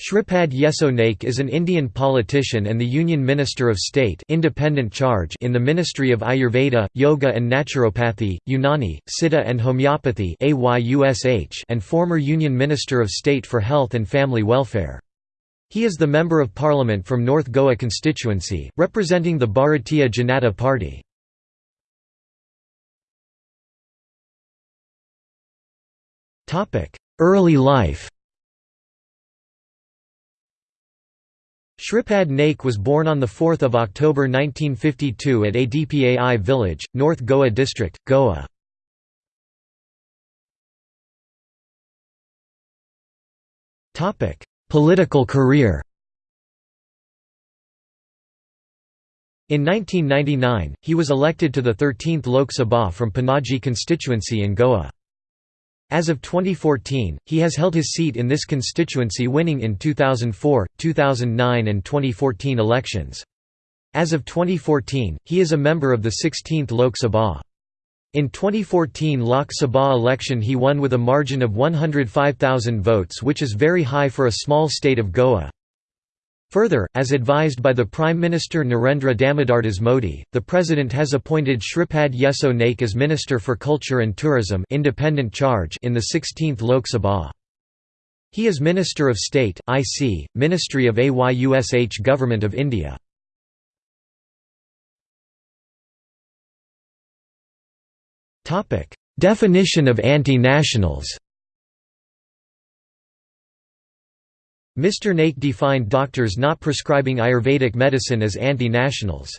Shripad Yesso Naik is an Indian politician and the Union Minister of State independent charge in the Ministry of Ayurveda, Yoga and Naturopathy, Unani, Siddha and Homeopathy and former Union Minister of State for Health and Family Welfare. He is the Member of Parliament from North Goa constituency, representing the Bharatiya Janata Party. Early life Shripad Naik was born on 4 October 1952 at Adpai village, North Goa district, Goa. Political career In 1999, he was elected to the 13th Lok Sabha from Panaji constituency in Goa. As of 2014, he has held his seat in this constituency winning in 2004, 2009 and 2014 elections. As of 2014, he is a member of the 16th Lok Sabha. In 2014 Lok Sabha election he won with a margin of 105,000 votes which is very high for a small state of Goa. Further, as advised by the Prime Minister Narendra Damodardas Modi, the President has appointed Shripad Yesso Naik as Minister for Culture and Tourism independent charge in the 16th Lok Sabha. He is Minister of State, IC, Ministry of AYUSH Government of India. Definition of anti-nationals Mr. Naik defined doctors not prescribing Ayurvedic medicine as anti-nationals.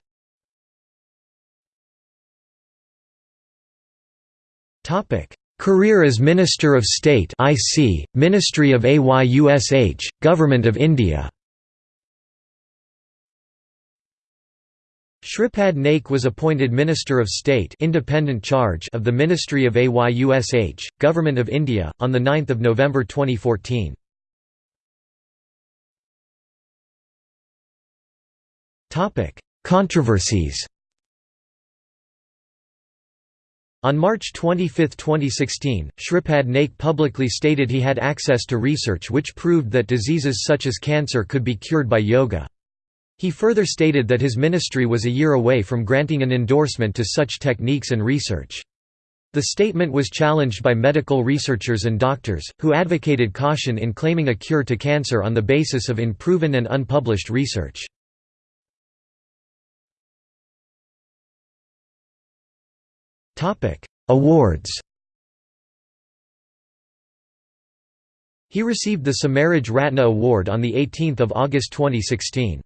Career as Minister of State IC, Ministry of AYUSH, Government of India Shripad Naik was appointed Minister of State independent charge of the Ministry of AYUSH, Government of India, on 9 November 2014. Topic: Controversies. On March 25, 2016, Shripad Naik publicly stated he had access to research which proved that diseases such as cancer could be cured by yoga. He further stated that his ministry was a year away from granting an endorsement to such techniques and research. The statement was challenged by medical researchers and doctors, who advocated caution in claiming a cure to cancer on the basis of unproven and unpublished research. Awards He received the Samaraj Ratna Award on 18 August 2016.